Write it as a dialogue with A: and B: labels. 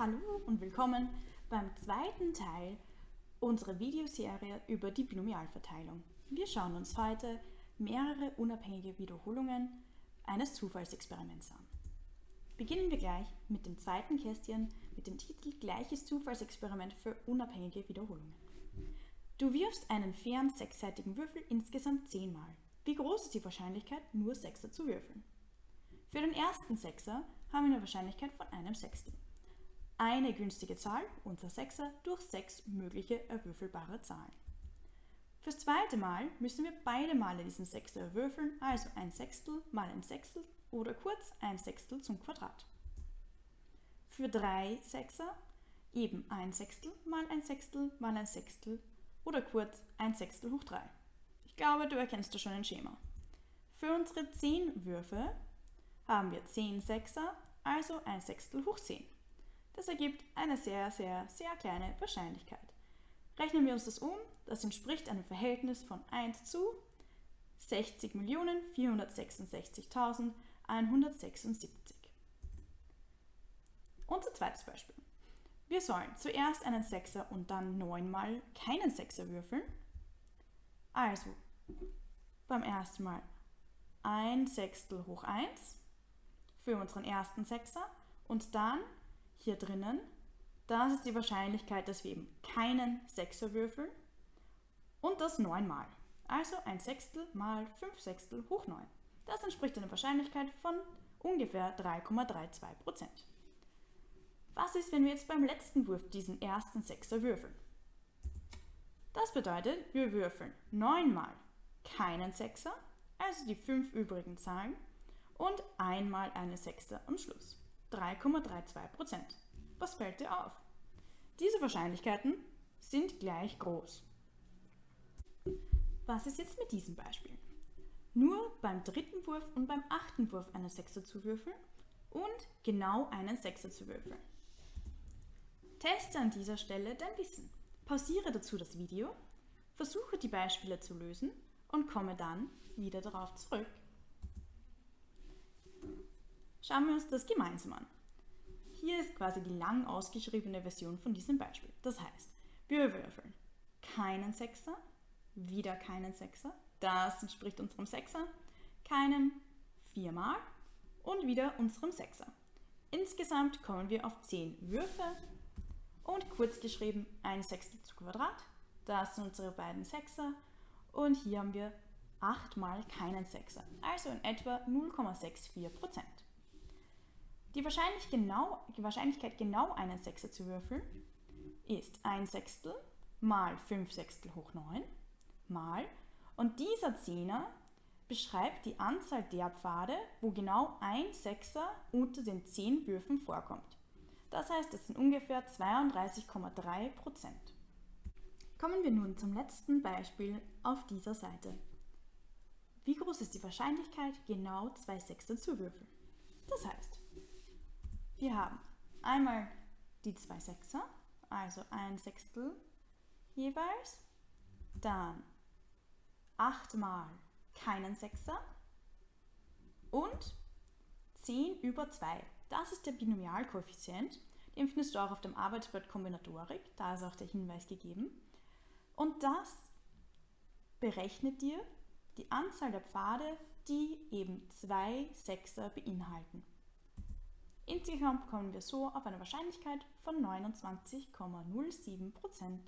A: Hallo und willkommen beim zweiten Teil unserer Videoserie über die Binomialverteilung. Wir schauen uns heute mehrere unabhängige Wiederholungen eines Zufallsexperiments an. Beginnen wir gleich mit dem zweiten Kästchen mit dem Titel Gleiches Zufallsexperiment für unabhängige Wiederholungen. Du wirfst einen fairen sechsseitigen Würfel insgesamt zehnmal. Wie groß ist die Wahrscheinlichkeit, nur Sechser zu würfeln? Für den ersten Sechser haben wir eine Wahrscheinlichkeit von einem Sechstel. Eine günstige Zahl, unser Sechser, durch sechs mögliche erwürfelbare Zahlen. Fürs zweite Mal müssen wir beide Male diesen Sechser erwürfeln, also ein Sechstel mal ein Sechstel oder kurz ein Sechstel zum Quadrat. Für drei Sechser eben ein Sechstel mal ein Sechstel mal ein Sechstel oder kurz ein Sechstel hoch 3. Ich glaube, du erkennst da schon ein Schema. Für unsere 10 Würfe haben wir 10 Sechser, also ein Sechstel hoch 10. Das ergibt eine sehr, sehr, sehr kleine Wahrscheinlichkeit. Rechnen wir uns das um, das entspricht einem Verhältnis von 1 zu 60.466.176. Unser zweites Beispiel. Wir sollen zuerst einen Sechser und dann neunmal keinen Sechser würfeln. Also beim ersten Mal ein Sechstel hoch 1 für unseren ersten Sechser und dann hier drinnen, das ist die Wahrscheinlichkeit, dass wir eben keinen Sechser würfeln und das neunmal. Also ein Sechstel mal 5 Sechstel hoch 9. Das entspricht einer Wahrscheinlichkeit von ungefähr 3,32% Was ist, wenn wir jetzt beim letzten Wurf diesen ersten Sechser würfeln? Das bedeutet, wir würfeln 9 mal keinen Sechser, also die 5 übrigen Zahlen, und einmal eine Sechste am Schluss. 3,32% Was fällt dir auf? Diese Wahrscheinlichkeiten sind gleich groß. Was ist jetzt mit diesem Beispiel? Nur beim dritten Wurf und beim achten Wurf eine Sechser zu würfeln und genau einen Sechser zu würfeln. Teste an dieser Stelle dein Wissen. Pausiere dazu das Video, versuche die Beispiele zu lösen und komme dann wieder darauf zurück. Schauen wir uns das gemeinsam an. Hier ist quasi die lang ausgeschriebene Version von diesem Beispiel. Das heißt, wir würfeln keinen Sechser, wieder keinen Sechser, das entspricht unserem Sechser, keinen viermal und wieder unserem Sechser. Insgesamt kommen wir auf 10 Würfe und kurz geschrieben ein Sechstel zu Quadrat, das sind unsere beiden Sechser und hier haben wir 8 mal keinen Sechser, also in etwa 0,64 Prozent. Die, Wahrscheinlich genau, die Wahrscheinlichkeit genau einen Sechser zu würfeln ist 1 Sechstel mal 5 Sechstel hoch 9 mal und dieser Zehner beschreibt die Anzahl der Pfade, wo genau ein Sechser unter den 10 Würfen vorkommt. Das heißt, es sind ungefähr 32,3 Prozent. Kommen wir nun zum letzten Beispiel auf dieser Seite. Wie groß ist die Wahrscheinlichkeit, genau zwei Sechser zu würfeln? Das heißt, wir haben einmal die zwei Sechser, also ein Sechstel jeweils, dann achtmal keinen Sechser und 10 über 2. Das ist der Binomialkoeffizient. Den findest du auch auf dem Arbeitsblatt Kombinatorik, da ist auch der Hinweis gegeben. Und das berechnet dir die Anzahl der Pfade, die eben zwei Sechser beinhalten. Insgesamt kommen wir so auf eine Wahrscheinlichkeit von 29,07%.